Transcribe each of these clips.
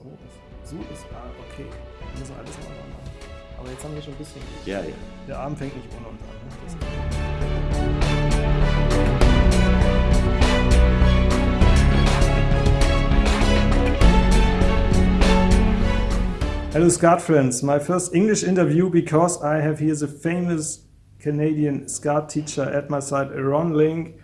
So ist, so ist, ah, okay. Wir müssen alles nochmal machen. Aber jetzt haben wir schon ein bisschen. Ja, ja. Der Abend fängt nicht ohne uns an. Ne? Hello, Skat friends. My first English interview because I have here the famous Canadian Skat teacher at my side, Ron Link.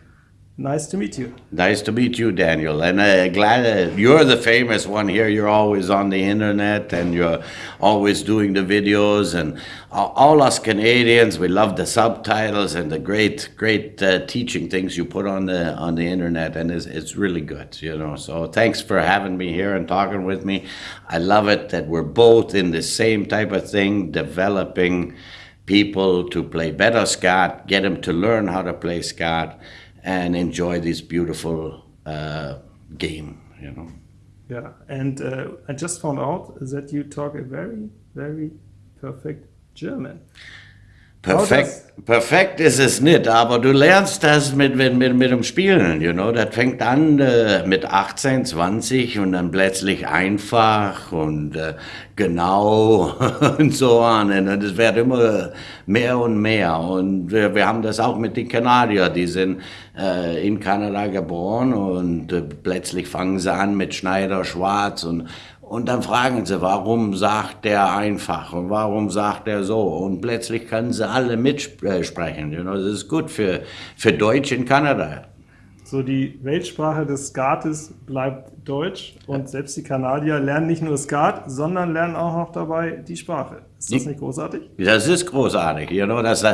Nice to meet you. Nice to meet you, Daniel. And uh, glad uh, you're the famous one here. You're always on the internet and you're always doing the videos. And all, us Canadians, we love the subtitles and the great, great uh, teaching things you put on the on the internet. And it's, it's really good, you know. So thanks for having me here and talking with me. I love it that we're both in the same type of thing, developing people to play better scat, get them to learn how to play scat and enjoy this beautiful uh, game, you know. Yeah, and uh, I just found out that you talk a very, very perfect German. Perfekt, perfekt ist es nicht, aber du lernst das mit, mit, mit, mit dem Spielen, you know. Das fängt an äh, mit 18, 20 und dann plötzlich einfach und äh, genau und so an. Und es wird immer mehr und mehr. Und wir, wir haben das auch mit den Kanadiern, die sind äh, in Kanada geboren und äh, plötzlich fangen sie an mit Schneider Schwarz und und dann fragen sie, warum sagt der einfach und warum sagt er so? Und plötzlich können sie alle mitsprechen. Das ist gut für, für Deutsch in Kanada. So die Weltsprache des Skates bleibt Deutsch und selbst die Kanadier lernen nicht nur Skat, sondern lernen auch noch dabei die Sprache. Ist das nicht großartig? Das ist großartig, you know, dass,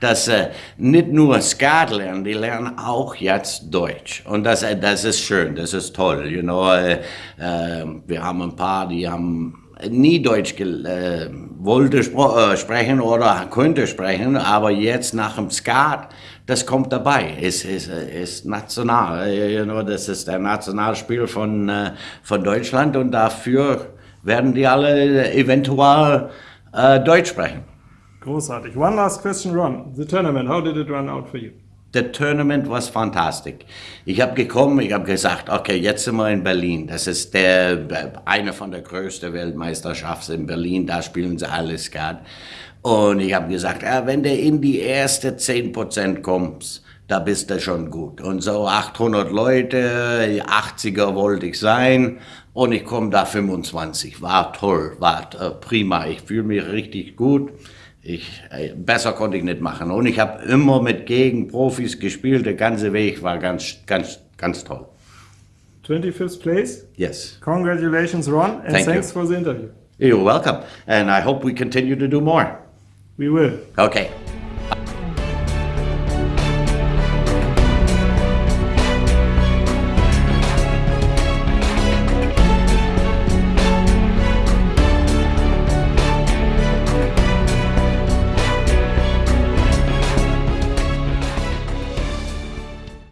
dass äh, nicht nur Skat lernen, die lernen auch jetzt Deutsch. Und das, äh, das ist schön, das ist toll. You know, äh, wir haben ein paar, die haben nie Deutsch äh, wollte äh, sprechen oder könnte sprechen, aber jetzt nach dem Skat, das kommt dabei, ist, ist, ist national, you know, das ist der Nationalspiel von, äh, von Deutschland und dafür werden die alle eventuell äh, Deutsch sprechen. Großartig. One last question, Ron. The tournament, how did it run out for you? The tournament was fantastic. Ich habe gekommen, ich habe gesagt, okay, jetzt sind wir in Berlin. Das ist der, eine von der größten Weltmeisterschaften in Berlin. Da spielen sie alles Skat. Und ich habe gesagt, ja, wenn du in die erste 10% kommst, da bist du schon gut. Und so 800 Leute, 80er wollte ich sein und ich komme da 25. War toll, war äh, prima. Ich fühle mich richtig gut. Ich, äh, besser konnte ich nicht machen. Und ich habe immer mit Gegenprofis gespielt. Der ganze Weg war ganz, ganz, ganz toll. 25th place? Yes. Congratulations, Ron, and Thank thanks you. for the interview. You're welcome. And I hope we continue to do more. We will. Okay.